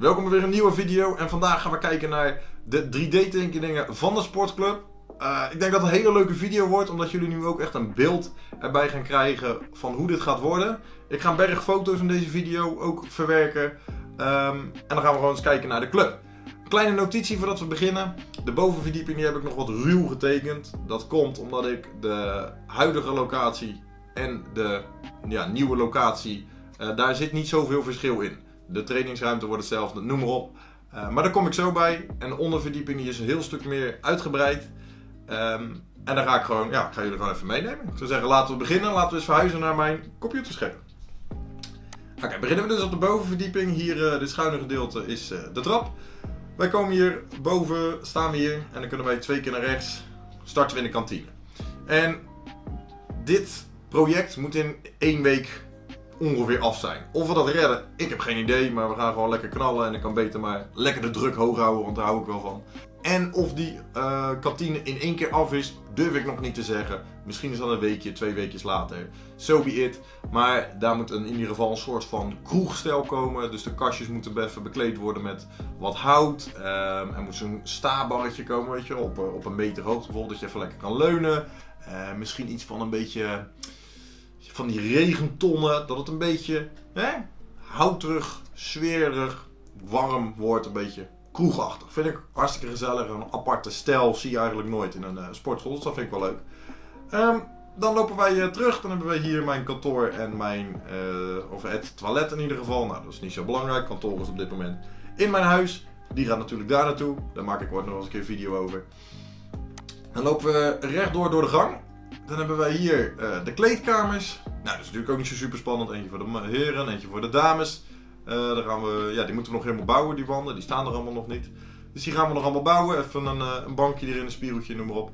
Welkom bij weer een nieuwe video en vandaag gaan we kijken naar de 3D tekeningen van de sportclub. Uh, ik denk dat het een hele leuke video wordt, omdat jullie nu ook echt een beeld erbij gaan krijgen van hoe dit gaat worden. Ik ga een berg foto's in deze video ook verwerken um, en dan gaan we gewoon eens kijken naar de club. Kleine notitie voordat we beginnen. De bovenverdieping die heb ik nog wat ruw getekend. Dat komt omdat ik de huidige locatie en de ja, nieuwe locatie, uh, daar zit niet zoveel verschil in. De trainingsruimte wordt hetzelfde, noem maar op. Uh, maar daar kom ik zo bij. En de onderverdieping die is een heel stuk meer uitgebreid. Um, en daar ga ik gewoon, ja, ik ga jullie gewoon even meenemen. Ik zou zeggen, laten we beginnen. Laten we eens verhuizen naar mijn computerscherm. Oké, beginnen we dus op de bovenverdieping. Hier, uh, dit schuine gedeelte, is uh, de trap. Wij komen hier boven, staan we hier. En dan kunnen wij twee keer naar rechts. Starten we in de kantine. En dit project moet in één week ongeveer af zijn. Of we dat redden, ik heb geen idee, maar we gaan gewoon lekker knallen en ik kan beter maar lekker de druk hoog houden, want daar hou ik wel van. En of die uh, kantine in één keer af is, durf ik nog niet te zeggen. Misschien is dat een weekje, twee weekjes later. So be it. Maar daar moet een, in ieder geval een soort van kroegstel komen. Dus de kastjes moeten even bekleed worden met wat hout. Um, er moet zo'n stabarretje komen, weet je, op, op een meter hoogte bijvoorbeeld, dat je even lekker kan leunen. Uh, misschien iets van een beetje van die regentonnen, dat het een beetje hè, houterig, sfeerig, warm wordt, een beetje kroegachtig. Vind ik hartstikke gezellig, een aparte stijl zie je eigenlijk nooit in een uh, sportschool, dus dat vind ik wel leuk. Um, dan lopen wij uh, terug, dan hebben wij hier mijn kantoor en mijn, uh, of het toilet in ieder geval. Nou, dat is niet zo belangrijk, kantoor is op dit moment in mijn huis. Die gaat natuurlijk daar naartoe, daar maak ik ooit nog eens een keer video over. Dan lopen we rechtdoor door de gang. Dan hebben wij hier de kleedkamers. Nou, dat is natuurlijk ook niet zo super spannend. Eentje voor de heren, eentje voor de dames. Uh, daar gaan we, ja, die moeten we nog helemaal bouwen, die wanden. Die staan er allemaal nog niet. Dus die gaan we nog allemaal bouwen. Even een, uh, een bankje erin, een spiegeltje, noem maar op.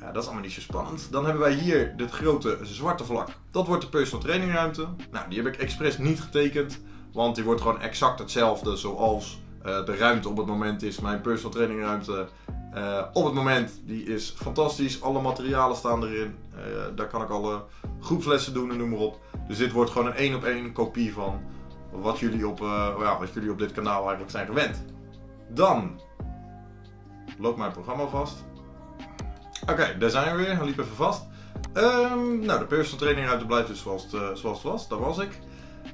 Ja, dat is allemaal niet zo spannend. Dan hebben wij hier dit grote zwarte vlak. Dat wordt de personal trainingruimte. Nou, die heb ik expres niet getekend. Want die wordt gewoon exact hetzelfde zoals de ruimte op het moment is. Mijn personal trainingruimte uh, op het moment, die is fantastisch. Alle materialen staan erin. Uh, daar kan ik alle groepslessen doen en noem maar op. Dus dit wordt gewoon een één op één kopie van wat jullie, op, uh, ja, wat jullie op dit kanaal eigenlijk zijn gewend. Dan loopt mijn programma vast. Oké, daar zijn we weer. Hij liep even vast. Um, nou, de personal training ruimte blijft dus zoals het, zoals het was. Daar was ik.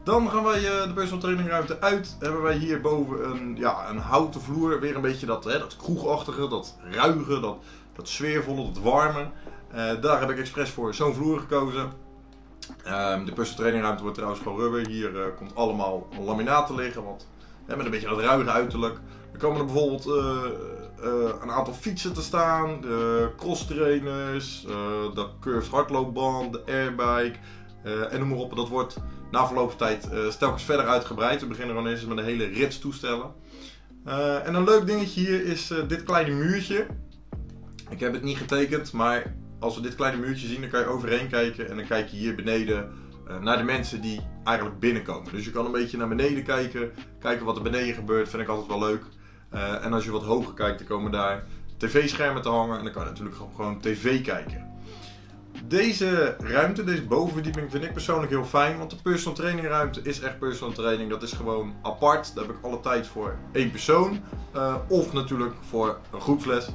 Dan gaan wij uh, de personal training ruimte uit. Hebben wij hierboven een, ja, een houten vloer. Weer een beetje dat, hè, dat kroegachtige, dat ruige, dat, dat sfeervolle, dat warme. Uh, daar heb ik expres voor zo'n vloer gekozen. Um, de personal training ruimte wordt trouwens gewoon rubber. Hier uh, komt allemaal laminaat te liggen. Wat, hè, met een beetje dat ruige uiterlijk. Er komen er bijvoorbeeld een aantal fietsen te staan. De cross trainers, de curved hardloopband, de airbike. en noem maar op. Dat wordt na verloop van tijd uh, telkens verder uitgebreid. We beginnen gewoon eens met een hele rits toestellen. Uh, en een leuk dingetje hier is uh, dit kleine muurtje. Ik heb het niet getekend, maar als we dit kleine muurtje zien, dan kan je overheen kijken. En dan kijk je hier beneden naar de mensen die eigenlijk binnenkomen. Dus je kan een beetje naar beneden kijken, kijken wat er beneden gebeurt. Vind ik altijd wel leuk. en als je wat hoger kijkt, dan komen daar tv-schermen te hangen. En dan kan je natuurlijk gewoon tv kijken. Deze ruimte, deze bovenverdieping, vind ik persoonlijk heel fijn. Want de personal training ruimte is echt personal training. Dat is gewoon apart. Daar heb ik alle tijd voor één persoon. Uh, of natuurlijk voor een groepsles.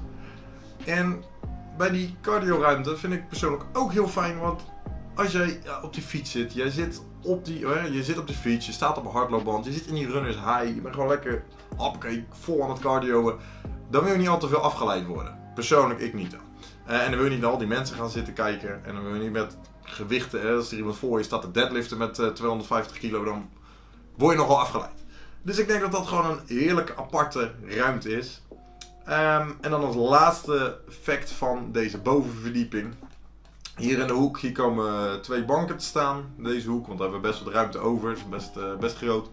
En bij die cardio ruimte vind ik persoonlijk ook heel fijn. Want als jij op die fiets zit, jij zit op, die, je zit op de fiets, je staat op een hardloopband, je zit in die runners high, je bent gewoon lekker hoppakee, vol aan het cardio. Dan wil je niet al te veel afgeleid worden. Persoonlijk ik niet. Uh, en dan wil je niet naar al die mensen gaan zitten kijken. En dan wil je niet met gewichten, hè, als er iemand voor je staat te deadliften met uh, 250 kilo, dan word je nogal afgeleid. Dus ik denk dat dat gewoon een heerlijke aparte ruimte is. Um, en dan als laatste fact van deze bovenverdieping. Hier in de hoek hier komen twee banken te staan. Deze hoek, want daar hebben we best wat ruimte over. Het is best, uh, best groot.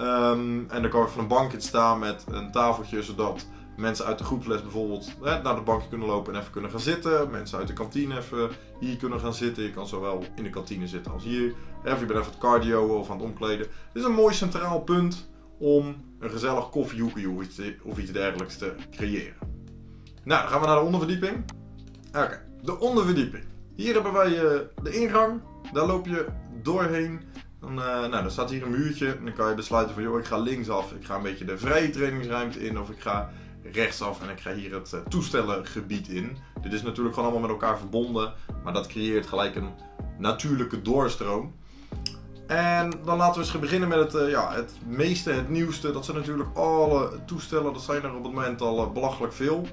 Um, en dan kan even een bankje staan met een tafeltje, zodat mensen uit de groepsles bijvoorbeeld hè, naar de bankje kunnen lopen en even kunnen gaan zitten. Mensen uit de kantine even hier kunnen gaan zitten. Je kan zowel in de kantine zitten als hier. Of je bent even het cardio of aan het omkleden. Dit is een mooi centraal punt om een gezellig koffiehoekje of iets, dergelijks te creëren. Nou, dan gaan we naar de onderverdieping. Oké, de onderverdieping. Hier hebben wij uh, de ingang. Daar loop je doorheen. Dan, uh, nou, dan staat hier een muurtje en dan kan je besluiten van joh, ik ga linksaf, ik ga een beetje de vrije trainingsruimte in of ik ga rechtsaf en ik ga hier het uh, toestellengebied in. Dit is natuurlijk gewoon allemaal met elkaar verbonden, maar dat creëert gelijk een natuurlijke doorstroom. En dan laten we eens beginnen met het, uh, ja, het meeste, het nieuwste. Dat zijn natuurlijk alle toestellen, dat zijn er op het moment al belachelijk veel.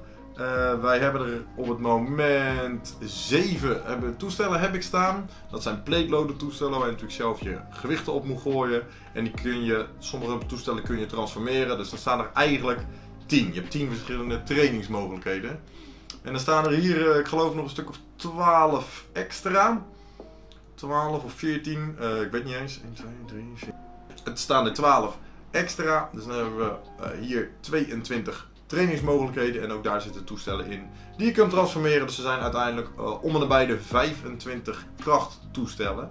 Wij hebben er op het moment 7 hebben, toestellen heb ik staan. Dat zijn plate toestellen waar je natuurlijk zelf je gewichten op moet gooien. En die kun je, sommige toestellen kun je transformeren. Dus dan staan er eigenlijk 10. Je hebt 10 verschillende trainingsmogelijkheden. En dan staan er hier, uh, ik geloof nog een stuk of 12 extra. 12 of 14, uh, eh, ik weet niet eens. 1, 2, 3, 4. Het staan er 12 extra. Dus dan hebben we hier 22 trainingsmogelijkheden en ook daar zitten toestellen in die je kunt transformeren. Dus ze zijn uiteindelijk uh, om en nabij de 25 krachttoestellen.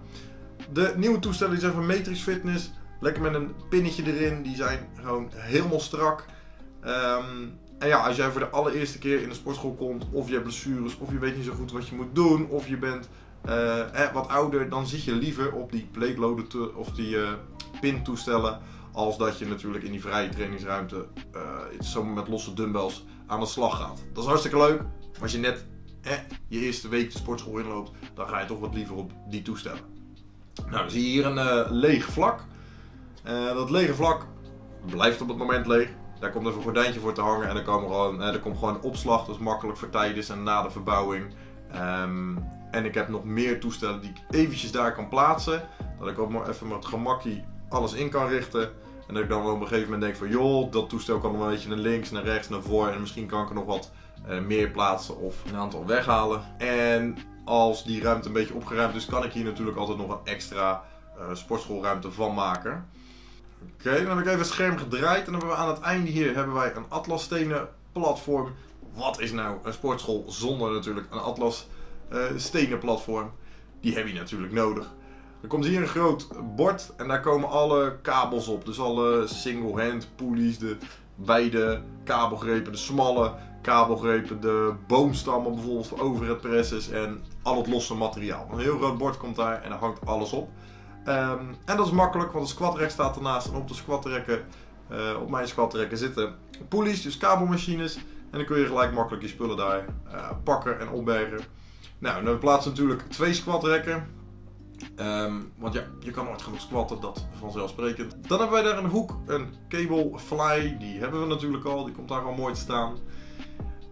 De nieuwe toestellen zijn van Matrix Fitness. Lekker met een pinnetje erin. Die zijn gewoon helemaal strak. Um, en ja, als jij voor de allereerste keer in de sportschool komt, of je hebt blessures, of je weet niet zo goed wat je moet doen, of je bent eh, wat ouder, dan zit je liever op die plate of die uh, pintoestellen als dat je natuurlijk in die vrije trainingsruimte uh, met losse dumbbells aan de slag gaat. Dat is hartstikke leuk. Maar als je net eh, je eerste week de sportschool inloopt, dan ga je toch wat liever op die toestellen. Nou, dan zie je hier een uh, leeg vlak. Dat lege vlak blijft op het moment leeg. Daar komt even een gordijntje voor te hangen en dan komen gewoon, er komt gewoon opslag. Dat is makkelijk voor tijdens en na de verbouwing. Um, en ik heb nog meer toestellen die ik eventjes daar kan plaatsen. Dat ik ook maar even met gemakkie alles in kan richten. En dat ik dan op een gegeven moment denk van joh, dat toestel kan nog een beetje naar links, naar rechts, naar voren. En misschien kan ik er nog wat uh, meer plaatsen of een aantal weghalen. En als die ruimte een beetje opgeruimd is, kan ik hier natuurlijk altijd nog een extra uh, sportschoolruimte van maken. Oké, dan heb ik even het scherm gedraaid. En dan hebben we aan het einde hier hebben wij een Atlas stenen platform. Wat is nou een sportschool zonder natuurlijk een Atlas uh, stenen platform? Die heb je natuurlijk nodig. Er komt hier een groot bord en daar komen alle kabels op. Dus alle single hand pulleys, de wijde kabelgrepen, de smalle kabelgrepen, de boomstammen bijvoorbeeld voor overhead presses en al het losse materiaal. Een heel groot bord komt daar en daar hangt alles op. Um, en dat is makkelijk, want de squatrek staat ernaast en op de squatrekken, uh, op mijn squatrekken zitten pulleys, dus kabelmachines. En dan kun je gelijk makkelijk je spullen daar uh, pakken en opbergen. Nou, dan plaatsen natuurlijk twee squatrekken. Um, want ja, je kan nooit genoeg squatten, dat vanzelfsprekend. Dan hebben wij daar een hoek, een cable fly, die hebben we natuurlijk al, die komt daar al mooi te staan.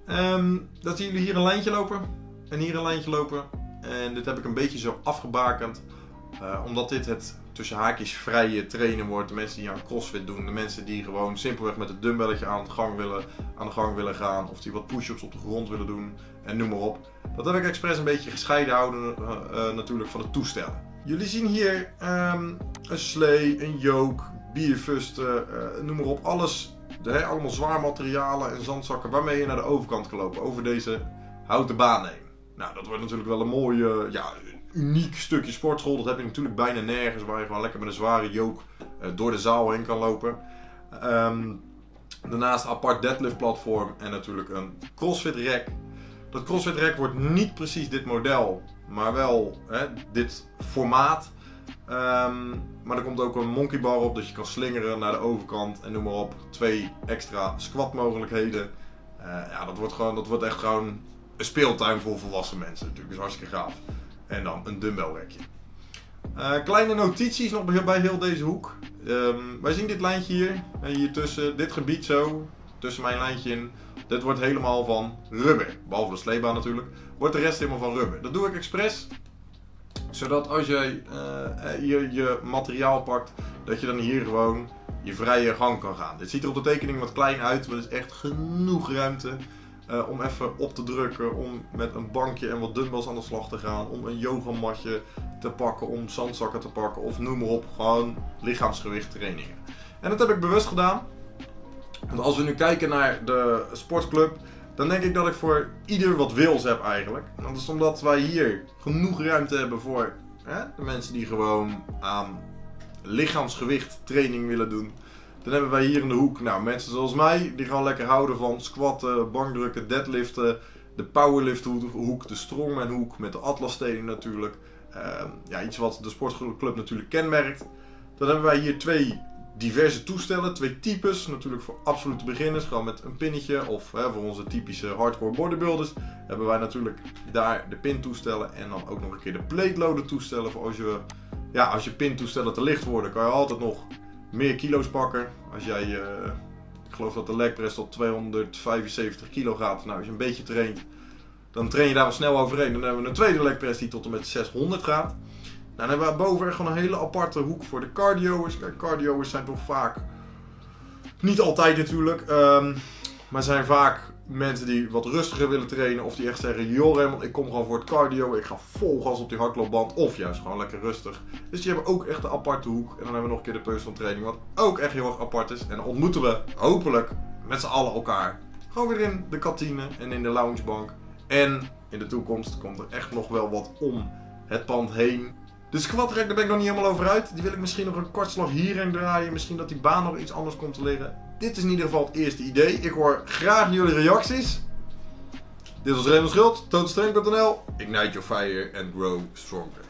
Um, dan zien jullie hier een lijntje lopen en hier een lijntje lopen. En dit heb ik een beetje zo afgebakend, uh, omdat dit het tussen haakjes vrije trainen wordt. De mensen die aan crossfit doen, de mensen die gewoon simpelweg met het dumbbelletje aan de gang willen, aan de gang willen gaan. Of die wat push-ups op de grond willen doen en noem maar op. Dat heb ik expres een beetje gescheiden houden uh, uh, natuurlijk van het toestellen. Jullie zien hier um, een slee, een yoke, bierfusten, noem maar op. Alles, de, allemaal zwaar materialen en zandzakken waarmee je naar de overkant kan lopen. Over deze houten baan heen. Nou, dat wordt natuurlijk wel een mooi, ja, uniek stukje sportschool. Dat heb je natuurlijk bijna nergens waar je gewoon lekker met een zware yoke door de zaal heen kan lopen. Um, daarnaast een apart deadlift platform en natuurlijk een crossfit rack dat CrossFit Rack wordt niet precies dit model, maar wel hè, dit formaat. Um, maar er komt ook een monkey bar op, dat je kan slingeren naar de overkant en noem maar op. Twee extra squat mogelijkheden. Uh, ja, dat wordt, gewoon, dat wordt echt gewoon een speeltuin voor volwassen mensen. Natuurlijk, is hartstikke gaaf. En dan een dumbbell rekje. Uh, kleine notities nog bij heel deze hoek. Um, wij zien dit lijntje hier, hier tussen, dit gebied zo, tussen mijn lijntje in. Dit wordt helemaal van rubber. Behalve de sleebaan natuurlijk. Wordt de rest helemaal van rubber. Dat doe ik expres. Zodat als jij je, je materiaal pakt, dat je dan hier gewoon je vrije gang kan gaan. Dit ziet er op de tekening wat klein uit, maar er is echt genoeg ruimte. Uh, om even op te drukken, om met een bankje en wat dumbbells aan de slag te gaan, om een yogamatje te pakken, om zandzakken te pakken of noem maar op, gewoon lichaamsgewicht trainingen. En dat heb ik bewust gedaan, want als we nu kijken naar de sportclub, dan denk ik dat ik voor ieder wat wils heb eigenlijk. dat is omdat wij hier genoeg ruimte hebben voor hè, de mensen die gewoon aan lichaamsgewicht training willen doen. Dan hebben wij hier in de hoek nou, mensen zoals mij, die gewoon lekker houden van squatten, bankdrukken, deadliften. De powerlift hoek, de strongman hoek met de atlasstenen natuurlijk. Uh, ja, iets wat de sportclub natuurlijk kenmerkt. Dan hebben wij hier twee diverse toestellen, twee types. Natuurlijk voor absolute beginners, gewoon met een pinnetje. Of hè, voor onze typische hardcore bodybuilders hebben wij natuurlijk daar de pintoestellen. En dan ook nog een keer de plate loader toestellen. Voor als je, ja, als je pintoestellen te licht worden, kan je altijd nog meer kilo's pakken. Als jij, uh, ik geloof dat de leg press tot 275 kilo gaat. Nou, als je een beetje traint, dan train je daar wel snel overheen. Dan hebben we een tweede leg press die tot en met 600 gaat. Dan hebben we boven gewoon een hele aparte hoek voor de cardio's. Kijk, cardio's zijn toch vaak, niet altijd natuurlijk, um, maar zijn vaak mensen die wat rustiger willen trainen. Of die echt zeggen, joh Raymond, ik kom gewoon voor het cardio. Ik ga vol gas op die hardloopband. Of juist gewoon lekker rustig. Dus die hebben ook echt een aparte hoek. En dan hebben we nog een keer de personal training, wat ook echt heel erg apart is. En dan ontmoeten we hopelijk met z'n allen elkaar. Gewoon weer in de kantine en in de loungebank. En in de toekomst komt er echt nog wel wat om het pand heen. De squat rack, daar ben ik nog niet helemaal over uit. Die wil ik misschien nog een kortslag hierheen draaien. Misschien dat die baan nog iets anders komt te liggen. Dit is in ieder geval het eerste idee. Ik hoor graag jullie reacties. Dit was Raymond Schult, totalstrength.nl. Ignite your fire and grow stronger.